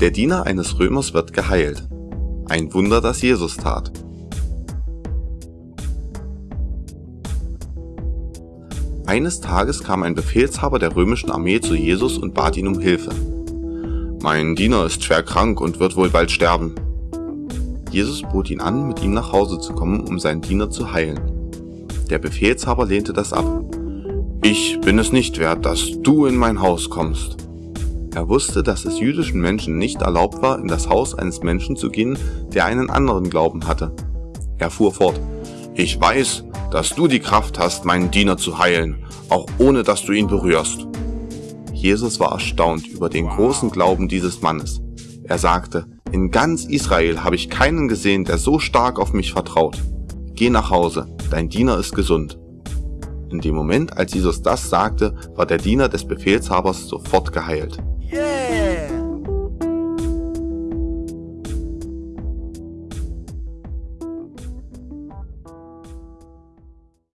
Der Diener eines Römers wird geheilt. Ein Wunder, das Jesus tat. Eines Tages kam ein Befehlshaber der römischen Armee zu Jesus und bat ihn um Hilfe. Mein Diener ist schwer krank und wird wohl bald sterben. Jesus bot ihn an, mit ihm nach Hause zu kommen, um seinen Diener zu heilen. Der Befehlshaber lehnte das ab. Ich bin es nicht wert, dass du in mein Haus kommst. Er wusste, dass es jüdischen Menschen nicht erlaubt war, in das Haus eines Menschen zu gehen, der einen anderen Glauben hatte. Er fuhr fort. Ich weiß, dass du die Kraft hast, meinen Diener zu heilen, auch ohne dass du ihn berührst. Jesus war erstaunt über den großen Glauben dieses Mannes. Er sagte, in ganz Israel habe ich keinen gesehen, der so stark auf mich vertraut. Geh nach Hause, dein Diener ist gesund. In dem Moment, als Jesus das sagte, war der Diener des Befehlshabers sofort geheilt. Yeah!